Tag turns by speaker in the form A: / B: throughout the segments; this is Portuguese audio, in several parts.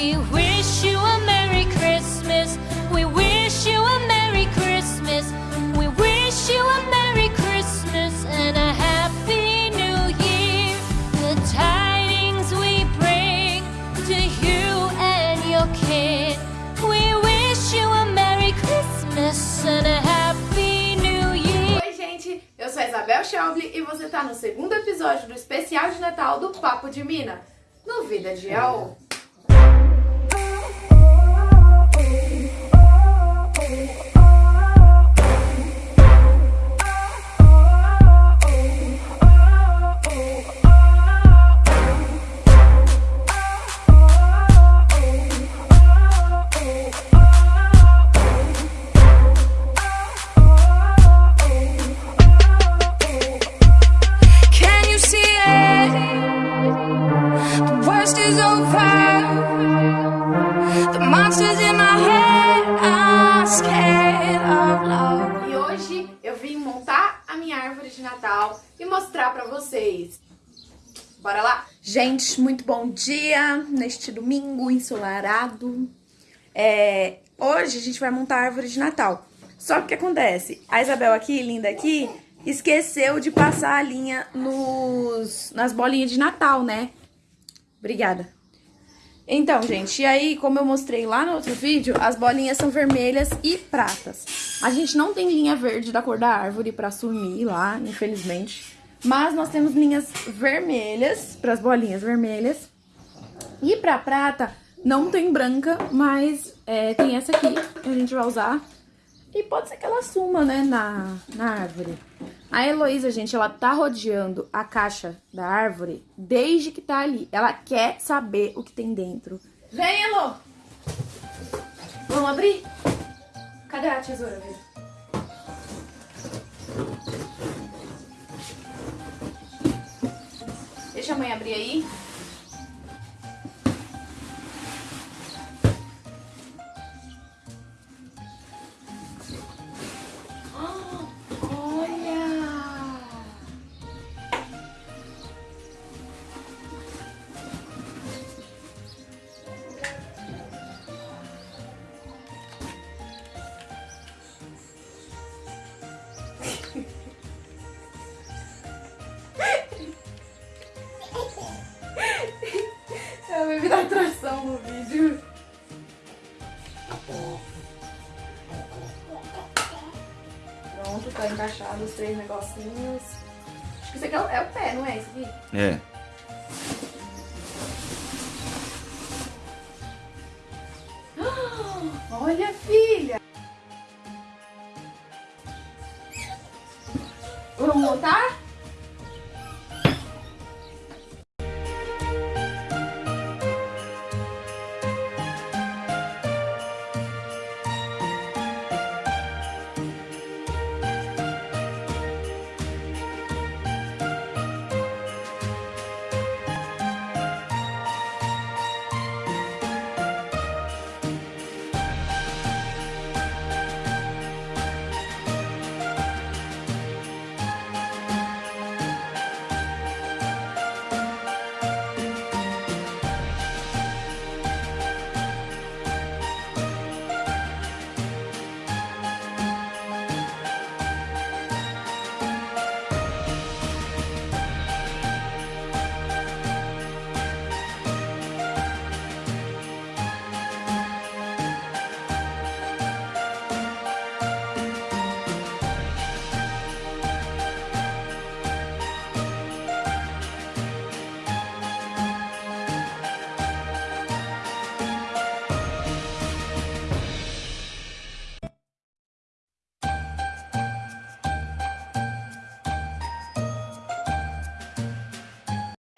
A: We wish you a Merry Christmas. We wish you a Merry Christmas. We wish you a Merry Christmas and a Happy New Year. The tidings we bring to you and your. We wish you a Merry Christmas and a Happy New Year.
B: Oi, gente, eu sou a Isabel Schaubli e você tá no segundo episódio do especial de Natal do Papo de Mina, no Vida de AO. E hoje eu vim montar a minha árvore de Natal e mostrar pra vocês. Bora lá?
C: Gente, muito bom dia neste domingo ensolarado. É, hoje a gente vai montar a árvore de Natal. Só que o que acontece? A Isabel aqui, linda aqui, esqueceu de passar a linha nos, nas bolinhas de Natal, né? Obrigada. Então, gente, e aí, como eu mostrei lá no outro vídeo, as bolinhas são vermelhas e pratas. A gente não tem linha verde da cor da árvore pra sumir lá, infelizmente. Mas nós temos linhas vermelhas, para as bolinhas vermelhas. E pra prata, não tem branca, mas é, tem essa aqui que a gente vai usar. E pode ser que ela suma, né, na, na árvore. A Heloísa, gente, ela tá rodeando a caixa da árvore desde que tá ali. Ela quer saber o que tem dentro. Vem, Elo! Vamos abrir? Cadê a tesoura? Deixa a mãe abrir aí. Pronto, tá encaixado os três negocinhos. Acho que isso aqui é o, é o pé, não é isso aqui?
D: É.
B: Olha, filha!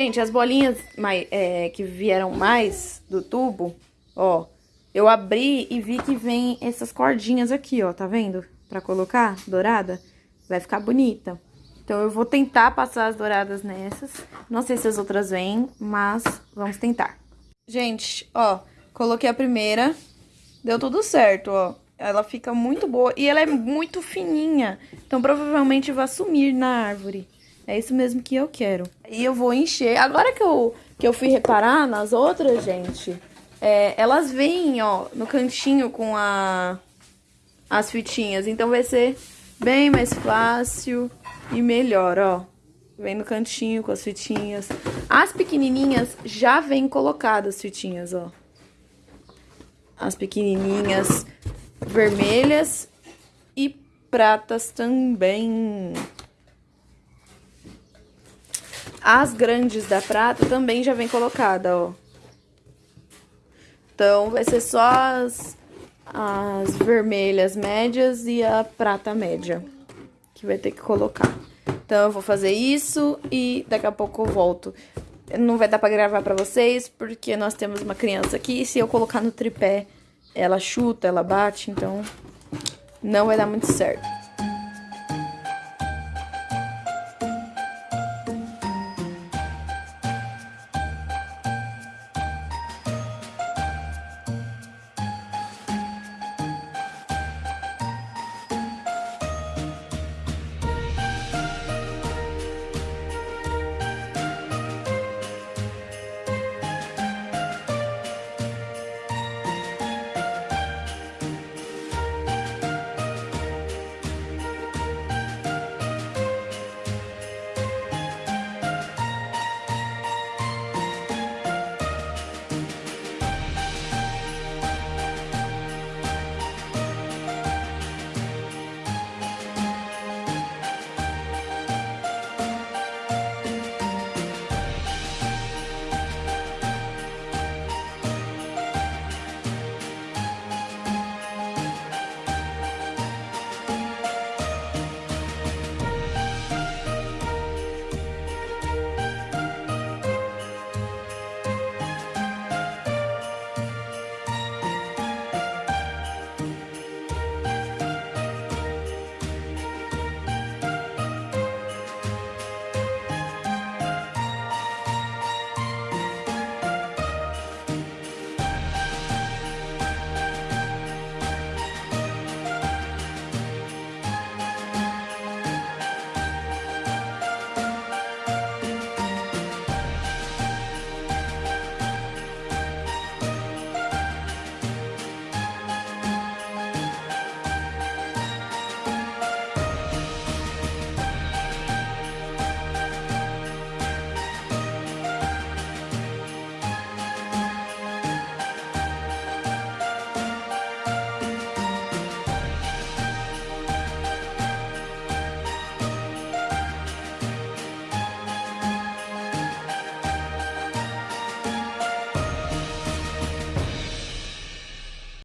C: Gente, as bolinhas mai- é, que vieram mais do tubo, ó, eu abri e vi que vem essas cordinhas aqui, ó, tá vendo? Pra colocar dourada, vai ficar bonita. Então eu vou tentar passar as douradas nessas. Não sei se as outras vêm, mas vamos tentar. Gente, ó, coloquei a primeira, deu tudo certo, ó. Ela fica muito boa e ela é muito fininha, então provavelmente vai sumir na árvore. É isso mesmo que eu quero. E eu vou encher. Agora que eu, que eu fui reparar nas outras, gente, é, elas vêm, ó, no cantinho com a, as fitinhas. Então vai ser bem mais fácil e melhor, ó. Vem no cantinho com as fitinhas. As pequenininhas já vêm colocadas fitinhas, ó. As pequenininhas vermelhas e pratas também. As grandes da prata também já vem colocada, ó. Então, vai ser só as, as vermelhas médias e a prata média que vai ter que colocar. Então, eu vou fazer isso e daqui a pouco eu volto. Não vai dar pra gravar pra vocês, porque nós temos uma criança aqui e se eu colocar no tripé, ela chuta, ela bate, então não vai dar muito certo.